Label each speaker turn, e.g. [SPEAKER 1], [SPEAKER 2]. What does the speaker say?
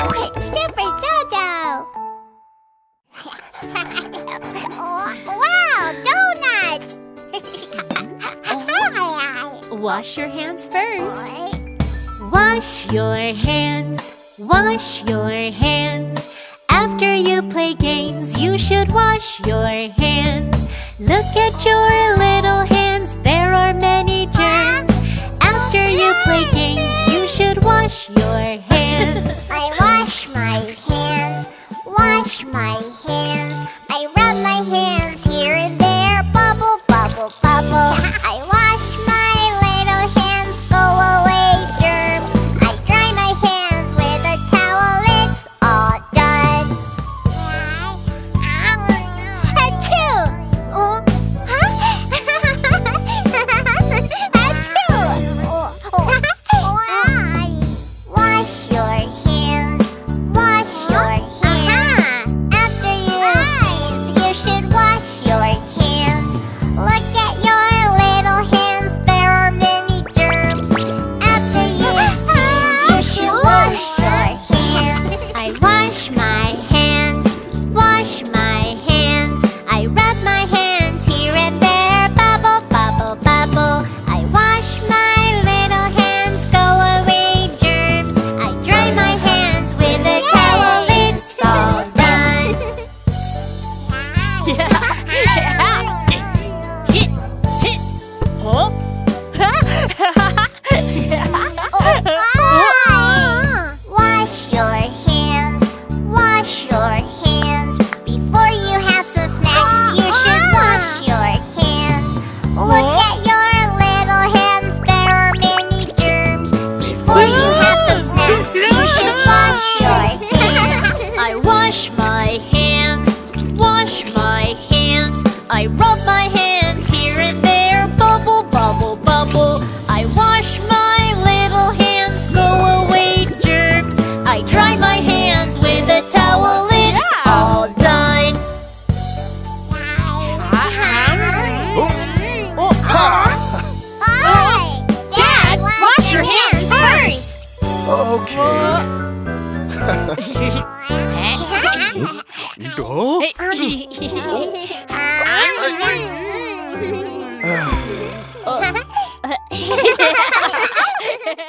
[SPEAKER 1] Super Jojo! wow, donuts!
[SPEAKER 2] Wash your hands first. Wash your hands, wash your hands. After you play games, you should wash your hands. Look at your little wash
[SPEAKER 1] my hands, wash my Wash your hands, wash your hands. Before you have some snacks, you should wash your hands. Look at your little hands, there are many germs. Before you have some snacks, you should wash your hands.
[SPEAKER 2] I wash my hands, wash my hands. I rub my hands
[SPEAKER 3] Okay. Go.